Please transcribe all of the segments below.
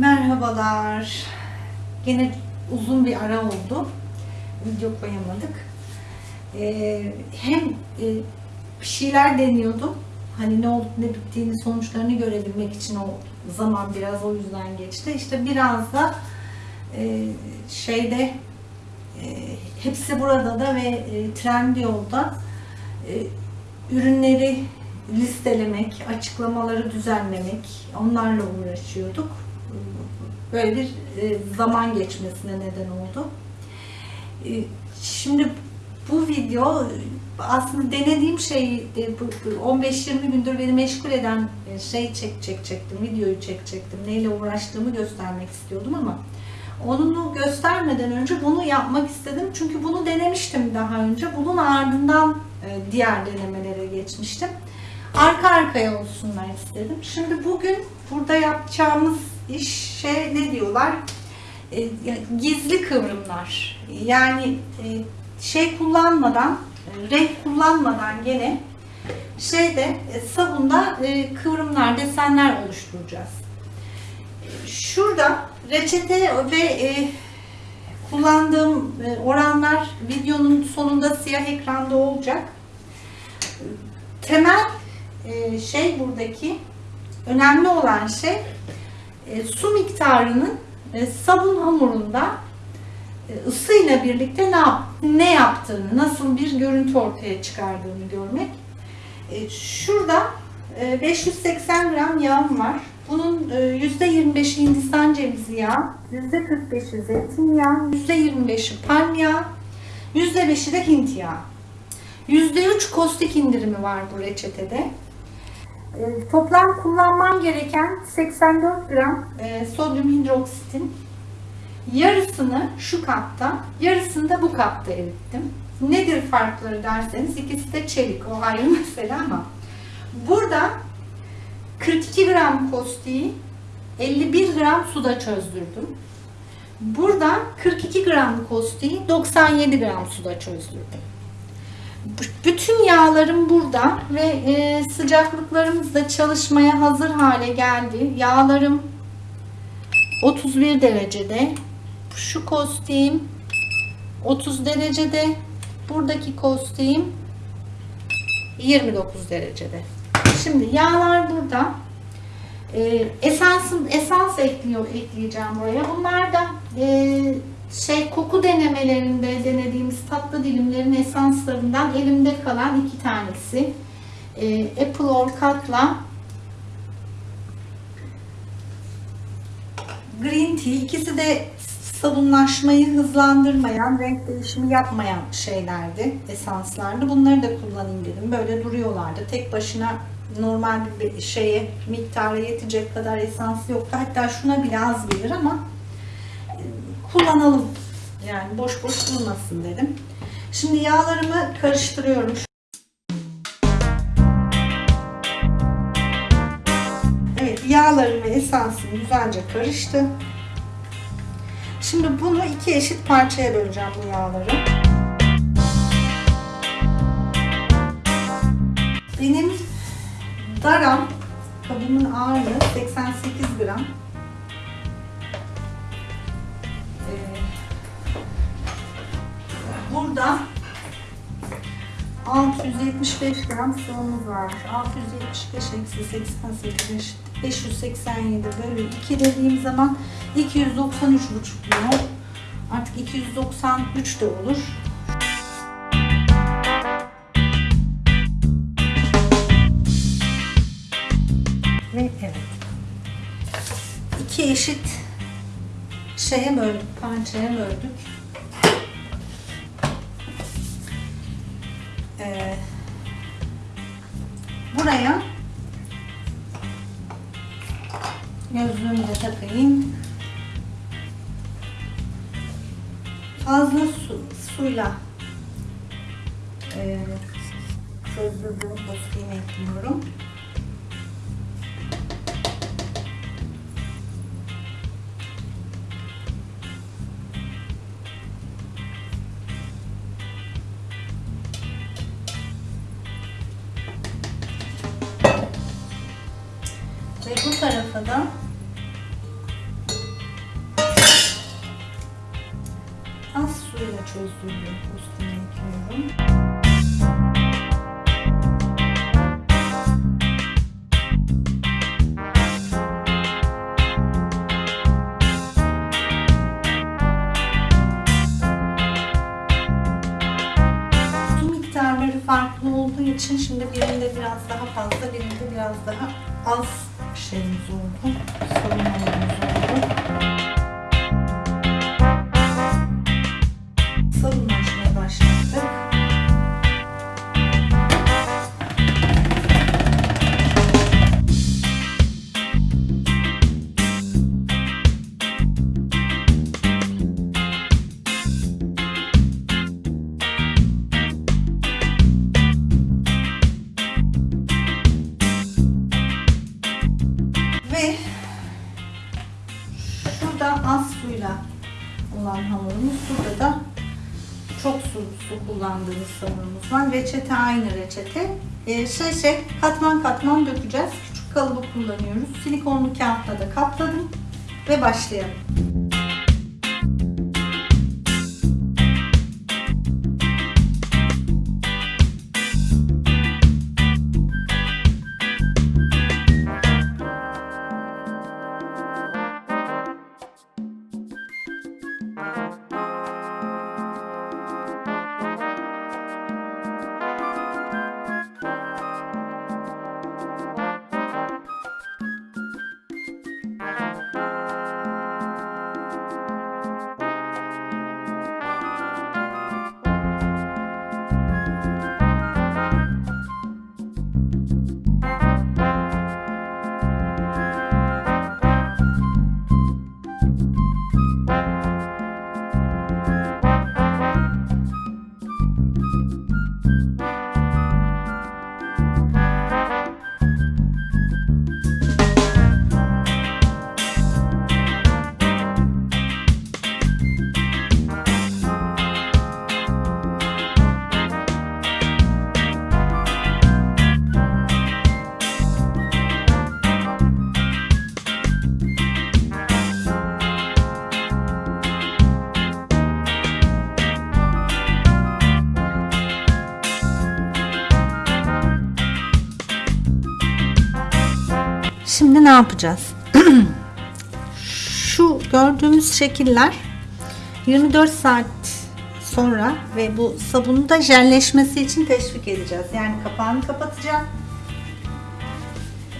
Merhabalar. Gene uzun bir ara oldu. Video koyamadık. Ee, hem e, bir şeyler deniyordum. Hani ne olup ne bittiğini sonuçlarını görebilmek için o zaman biraz o yüzden geçti. İşte biraz da e, şeyde e, hepsi burada da ve e, Trendyol'da e, ürünleri listelemek, açıklamaları düzenlemek, onlarla uğraşıyorduk. Böyle bir e, zaman geçmesine neden oldu. E, Şimdi bu video aslında denediğim şey 15-20 gündür beni meşgul eden e, şey çek çek çektim, videoyu çek çektim. Neyle uğraştığımı göstermek istiyordum ama onu göstermeden önce bunu yapmak istedim. Çünkü bunu denemiştim daha önce. Bunun ardından e, diğer denemelere geçmiştim. Arka arkaya olsunlar istedim. Şimdi bugün burada yapacağımız işe ne diyorlar? E, gizli kıvrımlar. Yani e, şey kullanmadan, renk kullanmadan gene şeyde sabunda kıvrımlar, desenler oluşturacağız. Şurada reçete ve e, kullandığım e, oranlar videonun sonunda siyah ekranda olacak. Temel e, şey buradaki önemli olan şey e, su miktarının e, sabun hamurunda e, ısıyla birlikte ne, yap, ne yaptığını, nasıl bir görüntü ortaya çıkardığını görmek. Şurada e, 580 gram yağım var. Bunun %25'i Hindistan cevizi yağı, %45'i zeytinyağı, %25'i palm yağı, %5'i de Hint yağı. %3 kostik indirimi var bu reçetede. Toplam kullanmam gereken 84 gram sodyum hidroksitin. Yarısını şu kapta, yarısını da bu kapta erittim. Nedir farkları derseniz ikisi de çelik o ayrı mesele ama burada 42 gram kostiği 51 gram suda çözdürdüm. Burada 42 gram kostiği 97 gram suda çözdürdüm. Bütün yağlarım burada ve e, sıcaklıklarımız da çalışmaya hazır hale geldi. Yağlarım 31 derecede. Şu kostiğim 30 derecede. Buradaki kostiğim 29 derecede. Şimdi yağlar burada. E, esans ekliyor ekleyeceğim buraya. Bunlar da e, şey koku denemelerinde denediğimiz tatlı dilimlerin esanslarından elimde kalan iki tanesi. E, Apple Orchard'la Green Tea. İkisi de sabunlaşmayı hızlandırmayan, renk değişimi yapmayan şeylerdi, esanslardı. Bunları da kullanayım dedim. Böyle duruyorlardı. Tek başına normal bir şeye miktara yetecek kadar esans yoktu. Hatta şuna bile az gelir ama kullanalım. Yani boş boş durmasın dedim. Şimdi yağlarımı karıştırıyorum. Evet yağlarım ve esansım güzelce karıştı. Şimdi bunu iki eşit parçaya böleceğim bu yağları. Benim daram kabımın ağırlığı 88 gram. 675 gram sıvımız var. 675 eksi 88 587 bölü 2 dediğim zaman 293,5 mol. Artık 293 de olur. Ve evet. İki eşit şeye böldük, parçaya böldük. Ee, buraya gözlüğümü de takayım. Fazla su, suyla e, çözdürdüğüm postayı ekliyorum. Ve bu tarafa da az suyla çözdüğüm üstüne ekliyorum. farklı olduğu için şimdi birinde biraz daha fazla, birinde biraz daha az şeyimiz oldu. Savunmamız oldu. Savunmacıya kullandığımız hamurumuz var. Reçete aynı reçete. Ee, şey şey katman katman dökeceğiz. Küçük kalıbı kullanıyoruz. Silikonlu kağıtla da kapladım ve başlayalım. Şimdi ne yapacağız? Şu gördüğümüz şekiller 24 saat sonra ve bu sabunu da jelleşmesi için teşvik edeceğiz. Yani kapağını kapatacağım.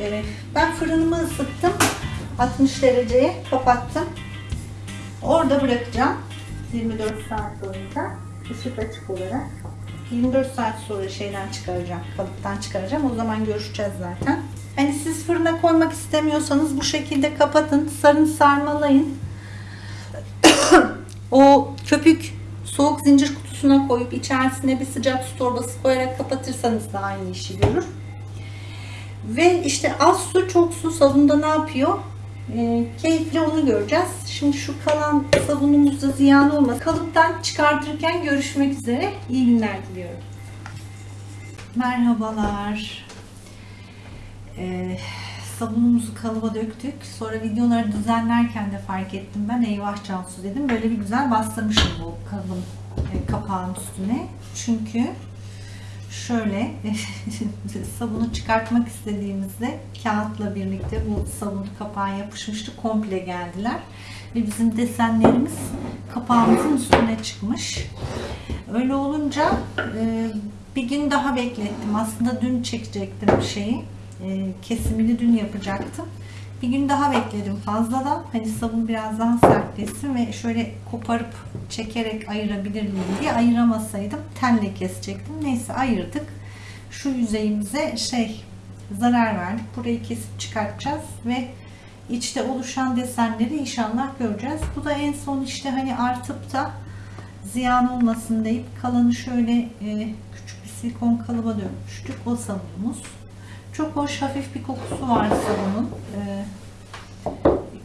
Ee, ben fırınımı ısıttım. 60 dereceye kapattım. Orada bırakacağım. 24 saat boyunca ışık açık olarak. 24 saat sonra şeyden çıkaracağım, kalıptan çıkaracağım. O zaman görüşeceğiz zaten. Hani siz fırına koymak istemiyorsanız bu şekilde kapatın, sarın sarmalayın. o köpük soğuk zincir kutusuna koyup içerisine bir sıcak su torbası koyarak kapatırsanız da aynı işi görür. Ve işte az su çok su sabunda ne yapıyor? Ee, keyifli onu göreceğiz. Şimdi şu kalan sabunumuz da ziyan olmaz. Kalıptan çıkartırken görüşmek üzere. İyi günler diliyorum. Merhabalar. Ee, sabunumuzu kalıba döktük. Sonra videoları düzenlerken de fark ettim ben. Eyvah Cansu dedim. Böyle bir güzel bastırmışım bu kalıbın e, kapağın üstüne. Çünkü şöyle sabunu çıkartmak istediğimizde kağıtla birlikte bu sabun kapağı yapışmıştı. Komple geldiler. Ve bizim desenlerimiz kapağımızın üstüne çıkmış. Öyle olunca e, bir gün daha beklettim. Aslında dün çekecektim şeyi. E, kesimini dün yapacaktım. Bir gün daha bekledim fazladan. Hani sabun biraz daha sertleşsin ve şöyle koparıp çekerek ayırabilir miyim diye ayıramasaydım telle kesecektim. Neyse ayırdık. Şu yüzeyimize şey zarar verdik. Burayı kesip çıkartacağız ve içte oluşan desenleri inşallah göreceğiz. Bu da en son işte hani artıp da ziyan olmasın deyip kalanı şöyle e, küçük bir silikon kalıba dönmüştük. O sabunumuz. Çok hoş hafif bir kokusu var sabunun. E,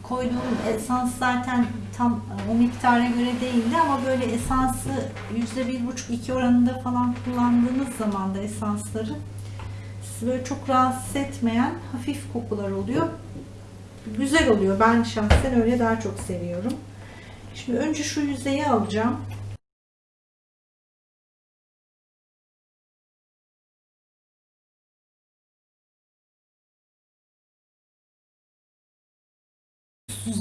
koyduğum esans zaten tam o miktara göre değildi ama böyle esansı %1,5-2 oranında falan kullandığınız zaman da esansları sizi böyle çok rahatsız etmeyen hafif kokular oluyor. Güzel oluyor. Ben şahsen öyle daha çok seviyorum. Şimdi önce şu yüzeyi alacağım.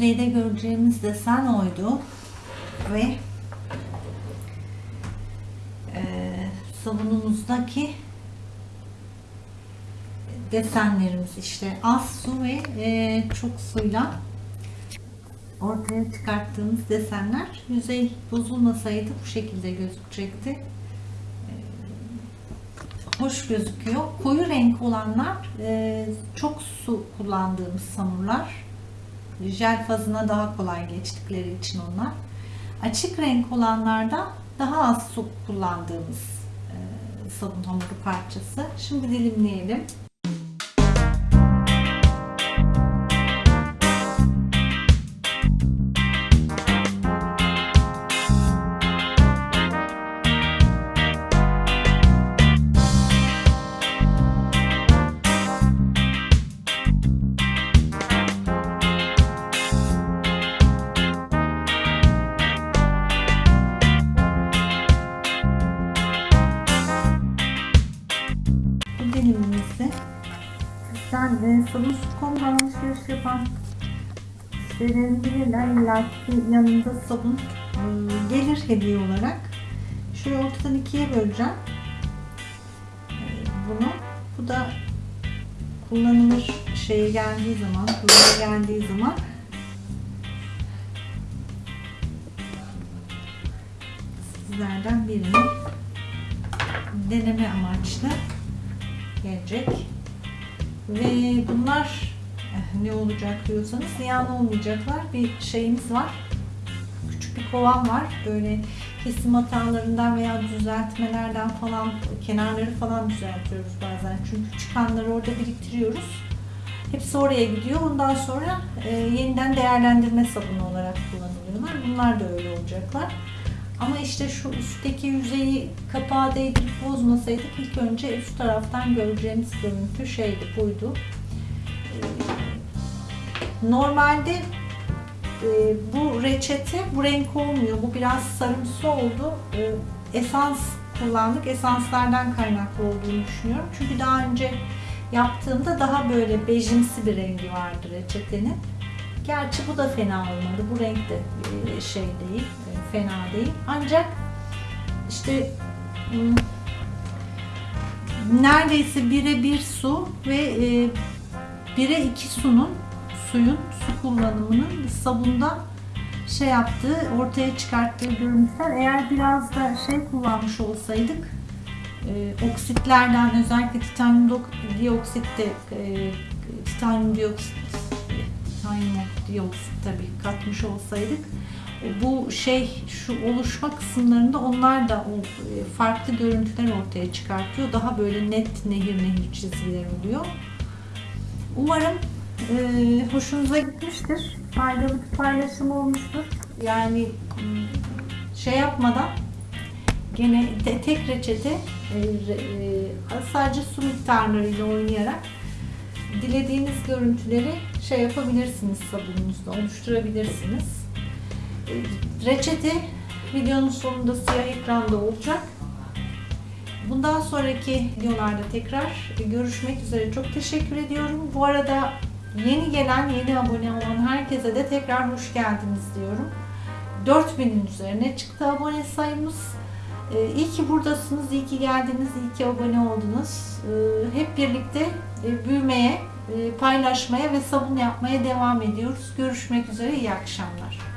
Üst yüzeyde göreceğimiz desen oydu. Ve e, sabunumuzdaki desenlerimiz işte az su ve e, çok suyla ortaya çıkarttığımız desenler yüzey bozulmasaydı bu şekilde gözükecekti. E, hoş gözüküyor. Koyu renk olanlar e, çok su kullandığımız samurlar. Jel fazına daha kolay geçtikleri için onlar. Açık renk olanlarda daha az su kullandığımız e, sabun hamuru parçası. Şimdi dilimleyelim. Sen e, sabun.com'dan alışveriş yapan kişilerin bilirler illa ki yanında sabun e, gelir hediye olarak. Şöyle ortadan ikiye böleceğim. E, bunu. Bu da kullanılır şeye geldiği zaman, kullanıma geldiği zaman sizlerden birini deneme amaçlı gelecek. Ve bunlar eh, ne olacak diyorsanız ziyan olmayacaklar. Bir şeyimiz var. Küçük bir kovan var. Böyle kesim hatalarından veya düzeltmelerden falan kenarları falan düzeltiyoruz bazen. Çünkü çıkanları orada biriktiriyoruz. Hepsi oraya gidiyor. Ondan sonra e, yeniden değerlendirme sabunu olarak kullanılıyorlar. Bunlar da öyle olacaklar. Ama işte şu üstteki yüzeyi kapağı değdirip bozmasaydık ilk önce üst taraftan göreceğimiz görüntü şeydi, buydu. Ee, Normalde e, bu reçete bu renk olmuyor. Bu biraz sarımsı oldu. Ee, Esans kullandık. Esanslardan kaynaklı olduğunu düşünüyorum. Çünkü daha önce yaptığımda daha böyle bejimsi bir rengi vardı reçetenin. Gerçi bu da fena olmadı. Bu renk de e, şey değil, e, fena değil. Ancak işte hmm, neredeyse bire bir su ve e, bire iki sunun suyun su kullanımının sabunda şey yaptığı, ortaya çıkarttığı görüntüler. Eğer biraz da şey kullanmış olsaydık e, oksitlerden özellikle titanyum dioksit de e, titanyum dioksit titanyum dioksit tabii katmış olsaydık bu şey şu oluşma kısımlarında onlar da e, farklı görüntüler ortaya çıkartıyor. Daha böyle net nehir nehir çizgiler oluyor. Umarım e, hoşunuza gitmiştir. Faydalı bir paylaşım olmuştur. Yani şey yapmadan gene te- tek reçete e, e, sadece su miktarlarıyla oynayarak dilediğiniz görüntüleri şey yapabilirsiniz sabununuzda oluşturabilirsiniz. E, Reçete videonun sonunda siyah ekranda olacak. Bundan sonraki videolarda tekrar görüşmek üzere. Çok teşekkür ediyorum. Bu arada yeni gelen, yeni abone olan herkese de tekrar hoş geldiniz diyorum. 4000'in üzerine çıktı abone sayımız. Ee, İyi ki buradasınız, iyi ki geldiniz, iyi ki abone oldunuz. Ee, Hep birlikte e, büyümeye, paylaşmaya ve sabun yapmaya devam ediyoruz. Görüşmek üzere, iyi akşamlar.